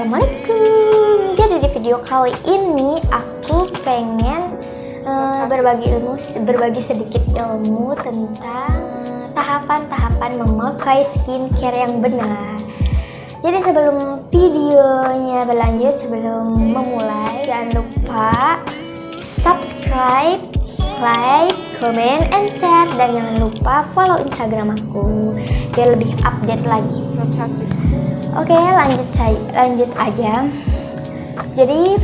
Assalamualaikum. Jadi di video kali ini aku pengen uh, berbagi. ilmu berbagi sedikit ilmu tentang tahapan-tahapan memakai skincare yang benar. Jadi sebelum videonya berlanjut, sebelum memulai Jangan lupa subscribe, like, comment, and share Dan jangan lupa follow instagram aku Biar lebih update lagi Oke, lanjut saya lanjut aja. Jadi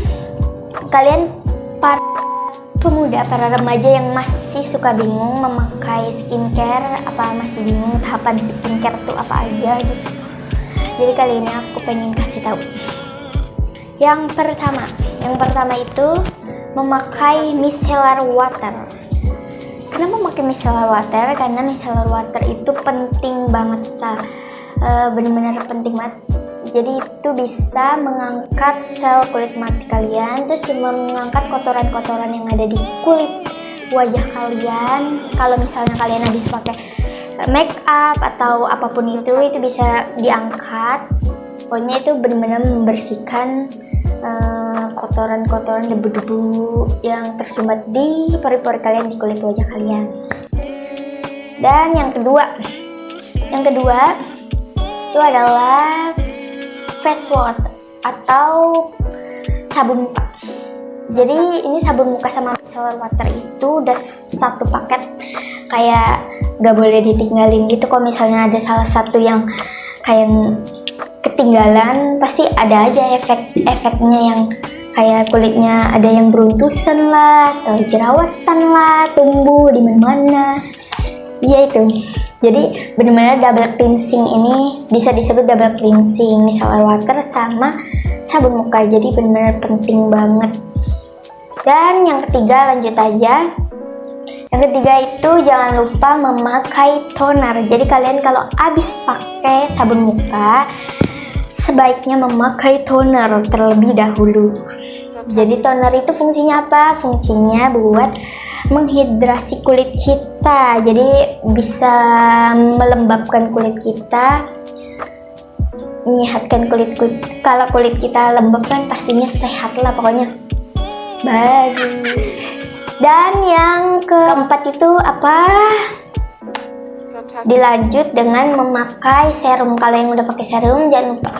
kalian para pemuda, para remaja yang masih suka bingung memakai skincare, apa masih bingung tahapan skincare itu apa aja gitu. Jadi kali ini aku pengen kasih tahu. Yang pertama, yang pertama itu memakai micellar water. Kenapa memakai micellar water? Karena micellar water itu penting banget sa uh, benar-benar penting banget jadi itu bisa mengangkat sel kulit mati kalian terus cuma mengangkat kotoran-kotoran yang ada di kulit wajah kalian kalau misalnya kalian habis pakai make up atau apa pun itu itu bisa diangkat pokoknya itu benar-benar membersihkan kotoran-kotoran debu-debu yang tersumbat di pori-pori kalian di kulit wajah kalian. Dan yang kedua yang kedua itu adalah face wash atau sabun muka. Jadi ini sabun muka sama micellar water itu udah satu paket. Kayak gak boleh ditinggalin gitu kalau misalnya ada salah satu yang kayak ketinggalan pasti ada aja efek-efeknya yang kayak kulitnya ada yang beruntusan lah atau jerawatan lah tumbuh di mana-mana. Iya itu. Jadi benar-benar double cleansing ini bisa disebut double cleansing misalnya water sama sabun muka. Jadi benar-benar penting banget. Dan yang ketiga lanjut aja. Yang ketiga itu jangan lupa memakai toner. Jadi kalian kalau habis pakai sabun muka sebaiknya memakai toner terlebih dahulu jadi toner itu fungsinya apa? fungsinya buat menghidrasi kulit kita. Jadi bisa melembabkan kulit kita menyehatkan kulit kulit kalau kulit kita lembab kan pastinya sehat lah pokoknya. Bagus. Dan yang keempat itu apa? Dilanjut dengan memakai serum. Kalau yang udah pakai serum jangan lupa.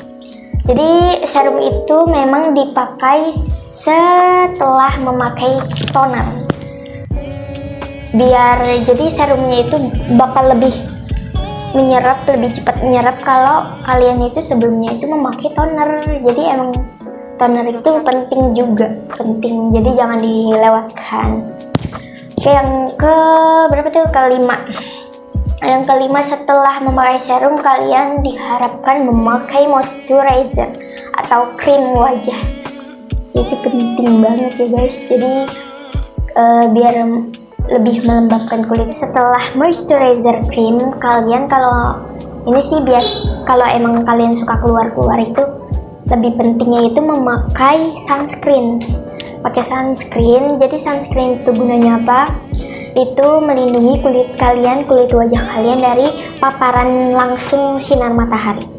Jadi serum itu memang dipakai setelah memakai toner. Biar jadi serumnya itu bakal lebih menyerap lebih cepat menyerap kalau kalian itu sebelumnya itu memakai toner. Jadi emang toner itu penting juga penting. Jadi jangan dilewatkan. Oke yang ke berapa tuh? Kelima. Yang kelima setelah memakai serum kalian diharapkan memakai moisturizer atau krim wajah itu penting banget ya guys. Jadi uh, biar lebih melembabkan kulit. Setelah moisturizer cream kalian kalau ini sih bias kalau emang kalian suka keluar-keluar itu lebih pentingnya itu memakai sunscreen. Pakai sunscreen. Jadi sunscreen itu gunanya apa? Itu melindungi kulit kalian kulit wajah kalian dari paparan langsung sinar matahari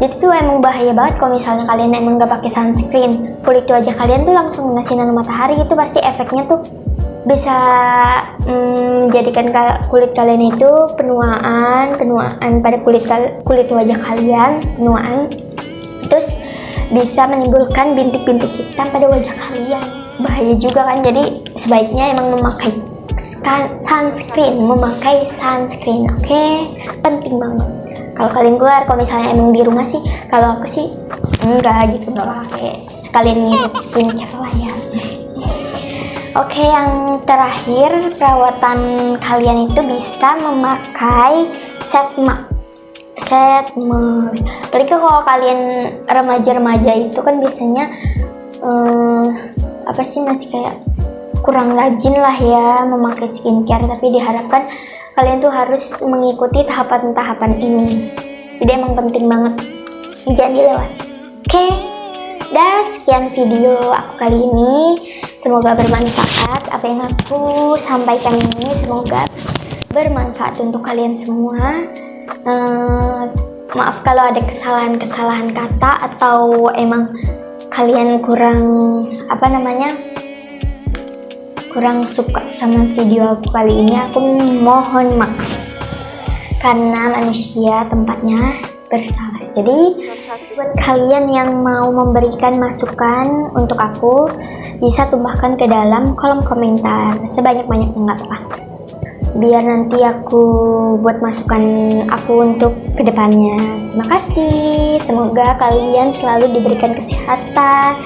jadi tuh emang bahaya banget kalau misalnya kalian emang gak pakai sunscreen. Kulit wajah kalian tuh langsung kena sinar matahari itu pasti efeknya tuh bisa menjadikan hmm, kulit kalian itu penuaan penuaan pada kulit kulit wajah kalian penuaan. Terus bisa menimbulkan bintik-bintik hitam pada wajah kalian. Bahaya juga kan jadi sebaiknya emang memakai sunscreen memakai sunscreen oke okay? penting banget kalau kalian keluar kalau misalnya emang di rumah sih kalau aku sih enggak gitu nggak pakai sekalian ngirit skincare lah ya Oke, yang terakhir perawatan kalian itu bisa memakai set mask. Set mask. Apalagi kalau kalian remaja-remaja itu kan biasanya um, apa sih masih kayak kurang rajin lah ya memakai skincare tapi diharapkan kalian tuh harus mengikuti tahapan-tahapan ini. Jadi emang penting banget. Jangan dilewat oke okay? dan sekian video aku kali ini. Semoga bermanfaat apa yang aku sampaikan ini. Semoga bermanfaat untuk kalian semua. Uh, maaf kalau ada kesalahan-kesalahan kata atau emang kalian kurang apa namanya kurang suka sama video aku kali ini aku mohon maaf. Karena manusia tempatnya bersalah. Jadi buat kalian yang mau memberikan masukan untuk aku bisa tumbahkan ke dalam kolom komentar. Sebanyak-banyaknya nggak apa biar nanti aku buat masukan aku untuk ke depannya terima kasih. Semoga kalian selalu diberikan kesehatan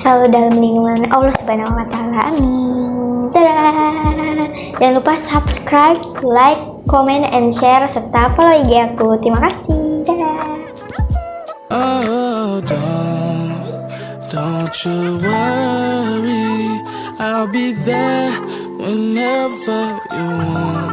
selalu dalam lingkungan Allah subhanahu wa ta'ala amin Dadah. jangan lupa subscribe like comment and share serta follow IG aku terima kasih Dadah. Oh, I'll be there whenever you want.